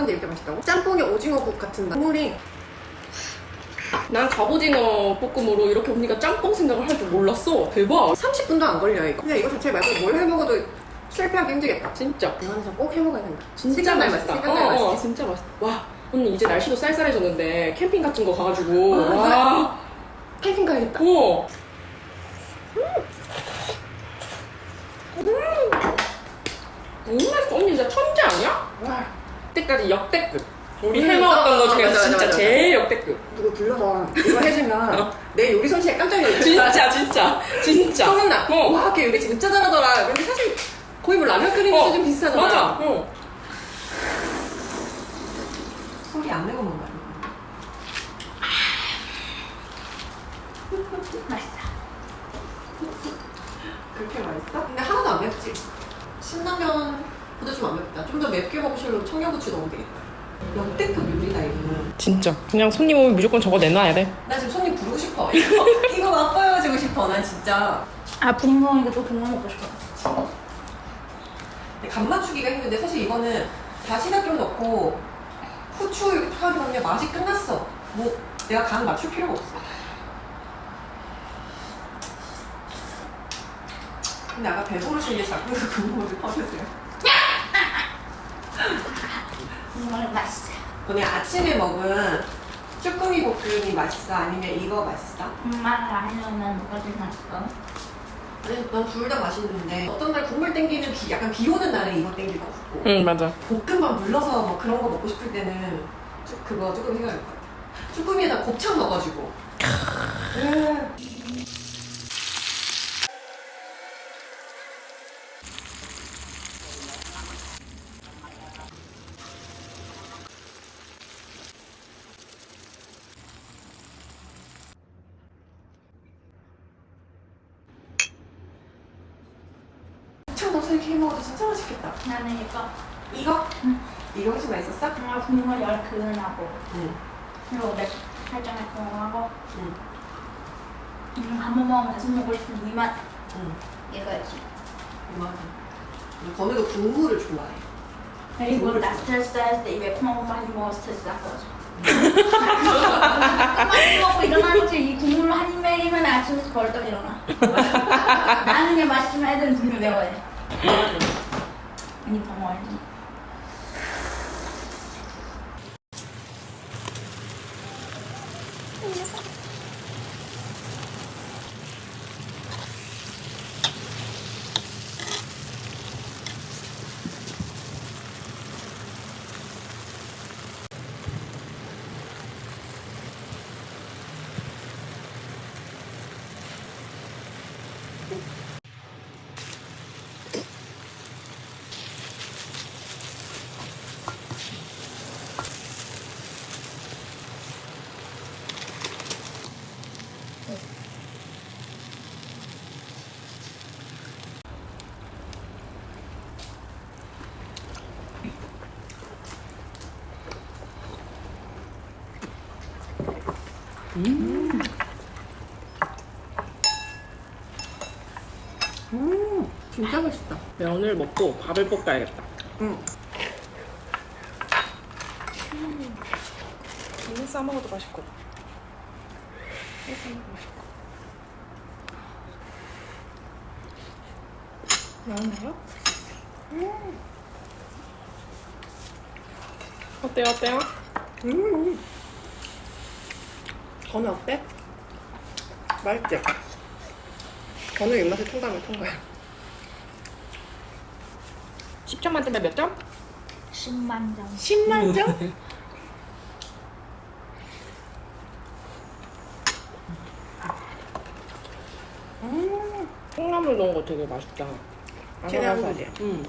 하는데 이렇게 맛있다고? 짬뽕에 오징어국 같은 맛 국물이 난 갑오징어 볶음으로 이렇게 언니가 짬뽕 생각을 할 줄 몰랐어. 대박. 30분도 안 걸려 이거 그냥 이거 자체 말고 뭘 해먹어도 실패하기 힘들겠다 진짜. 진짜 꼭 해먹어야 된다 진짜 맛있다. 맛있어, 어, 어, 맛있어. 진짜 맛있다. 와, 언니 이제 날씨도 쌀쌀해졌는데 캠핑 같은 거 가가지고. 아, 와. 캠핑 가야겠다 어. 너무 맛있어. 언니 진짜 천재 아니야? 와 그때까지 역대급. 우리 음, 해먹었던 어, 거 어, 중에 맞아, 진짜 맞아, 맞아. 제일 역대급. 누구 불러서 이거 해주면 내 요리 솜씨에 깜짝 놀랐어 진짜, 진짜. 진짜. 소문나 어. 와, 걔 요리 진짜 잘하더라 근데 사실 거의 뭐 라면 끓이는 어, 수준 비슷하잖아 맞아. 어. 소리 안 내고 먹는 거야 맛있어. 그렇게 맛있어? 근데 하나도 안 맵지? 신라면보다 좀 더 맵게 먹으시려면 청양고추 넣으면 되겠다. 역대급 요리다 이거는. 진짜. 그냥 손님 오면 무조건 저거 내놔야 돼. 나 지금 손님 부르고 싶어. 이거 이거 맛보여주고 싶어 난 진짜. 아 분명 이거 또 국물 먹고 싶어. 근데 간 맞추기가 힘든데 사실 이거는 다시다 좀 넣고 후추 이렇게 탁 넣으면 맛이 끝났어. 뭐 내가 간 맞출 필요가 없어. 근데 아까 배부르신 게 자꾸 국물을 퍼주세요 국물 맛있어. 오늘 아침에 먹은 쭈꾸미 볶음이 맛있어? 아니면 이거 맛있어? 엄마가 해주면 뭐가 좀 맛있어? 아니 난둘 다 맛있는데 어떤 날 국물 땡기는 비, 약간 비 오는 날에 이거 땡길 것 같고 응, 맞아. 볶음밥 물러서 뭐 그런 거 먹고 싶을 때는 쭉 그거 조금 생각할 것 같아 쭈꾸미에다 곱창 넣어가지고 음. 곱창 넣어서 이렇게 해 먹어도 진짜 맛있겠다 나는 이거 이거? 응. 이거 훨씬 맛있었어? 정말 국물 열큰하고 응. 그리고 맵 살짝 매콤하고 응. 음, 한번 먹으면 계속 먹고 싶은 이 맛. 응. 이거지. 맞아. 건우도 국물을 좋아해. 그리고 나 스트레스 쌓였을 때 이 매콤한 거 많이 먹어 스트레스 다 풀어줘. 끝까지 먹고 일어나는 이 국물을 한입 먹이면 아침부터 벌떡 일어나. 나는 그냥 맛있으면 애들은 분명 매워야 돼. 아니 더 먹어 야지. 음, 진짜 맛있다. 면을 먹고 밥을 볶아야겠다. 응. 이거 싸먹어도 맛있고. 이거 싸먹어도 맛있고. 매운데요? 어때요, 어때요? 음. 건우 어때? 맛있지? 건우 입맛에 통과하면 통과야. 10점 만점에 몇 점? 10만 점. 10만 점? 음. 콩나물 넣은 거 되게 맛있다. 거지? 응.